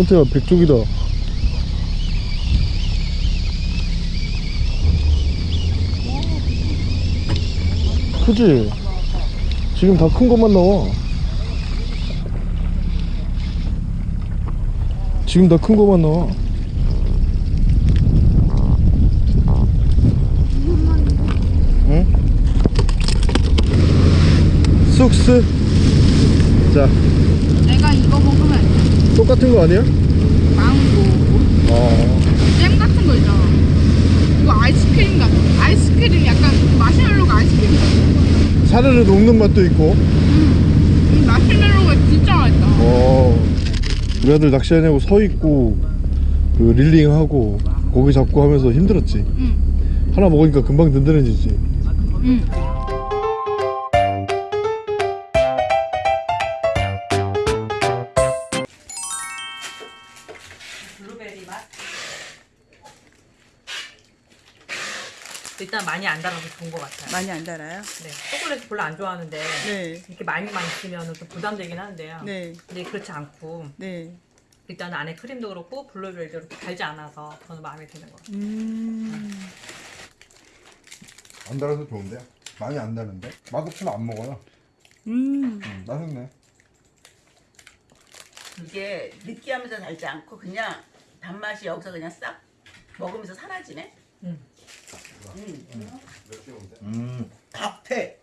손태야 백종이다 크지? 지금 다 큰 것만 나와 지금 다 큰 것만 나와 응? 쑥스 자 내가 이거 먹으면. 똑같은 거 아니야? 망고. 어잼 같은 거 있잖아. 이거 아이스크림 같아. 아이스크림 약간 마시멜로가 아이스크림 같아. 사르르 녹는 맛도 있고. 이 마시멜로가 진짜 맛있다. 어. 우리 아들 낚시하냐고 서 있고 그 릴링하고 고기 잡고 하면서 힘들었지. 응. 하나 먹으니까 금방 든든해지지. 응. 일단 많이 안 달아서 좋은 것 같아요. 많이 안 달아요? 네, 초콜릿 별로 안 좋아하는데 네. 이렇게 많이만 있으면 좀 부담되긴 한데요. 네. 근데 그렇지 않고 네. 일단 안에 크림도 그렇고 블루베리도 그렇게 달지 않아서 저는 마음에 드는 것 같아요. 음. 안 달아서 좋은데 많이 안 다는데 맛없으면 안 먹어요 음. 음, 맛있네 이게 느끼하면서 달지 않고 그냥 단맛이 여기서 그냥 싹 먹으면서 사라지네. 음. 음. 음, 탁태.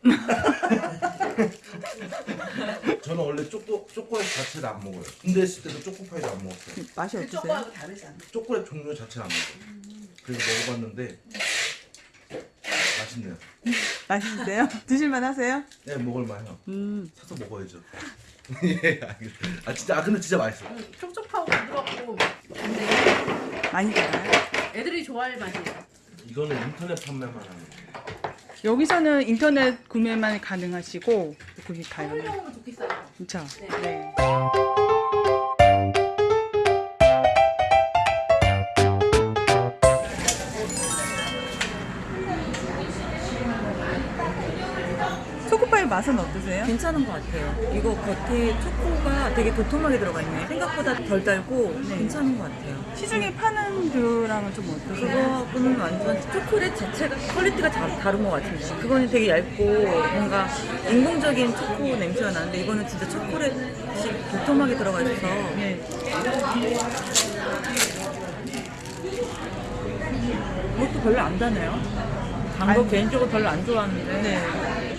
저는 원래 초코 초콜릿 자체를 안 먹어요. 군대 있을 때도 초코파이를 안 먹었어요. 맛이 그 어떠세요? 초코하고 다르잖아. 초콜릿 종류 자체를 안 먹어요. 그래서 먹어봤는데 맛있네요. 맛있으세요? 드실만 하세요? 네, 먹을만해요. 음. 사서 먹어야죠. 예, 알겠- 아 진짜 아 근데 진짜 맛있어. 요 촉촉하고 부드럽고 많이 달아요? 애들이 좋아할 맛이에요. 이거는 인터넷 판매만 하는 거예요. 여기서는 인터넷 구매만 가능하시고 거기 가요. 선물용으로 좋겠어요. 그쵸? 네. 네. 맛은 어떠세요? 괜찮은 것 같아요. 이거 겉에 초코가 되게 도톰하게 들어가 있네요. 생각보다 덜 달고 괜찮은 것 같아요. 시중에 파는 거랑은 좀 어떠세요? 그거는 완전 초콜릿 자체가 퀄리티가 다, 다른 것 같은데 그거는 되게 얇고 뭔가 인공적인 초코 냄새가 나는데 이거는 진짜 초콜릿이 도톰하게 들어가 있어서 네. 이것도 별로 안 다네요. 단 거 개인적으로 별로 안 좋아하는데 네.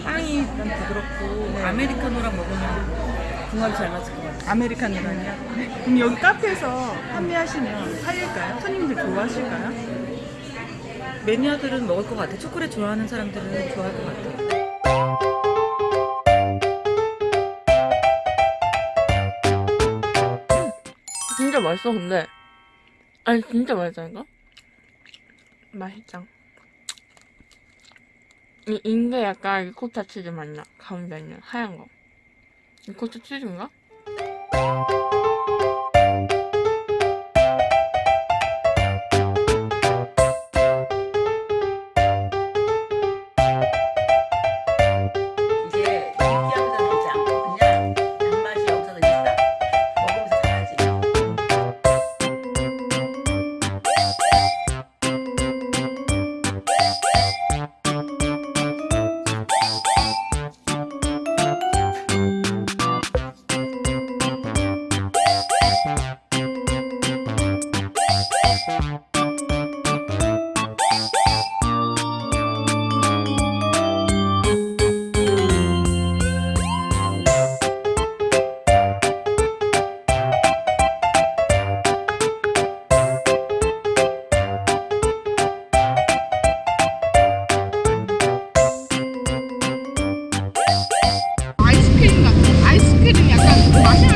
빵이 일단 부드럽고 아메리카노랑 먹으면 궁합이 잘 맞을 것 같아요. 아메리카노랑요? 그럼 여기 카페에서 판매하시면 팔릴까요? 손님들 좋아하실까요? 매니아들은 먹을 것 같아요. 초콜릿 좋아하는 사람들은 좋아할 것 같아요. 진짜 맛있어 근데 아니 진짜 맛있다니까 맛있죠 이 인게 약간 리코타 치즈 맛나 가운데 있는 하얀 거 리코타 치즈인가? 아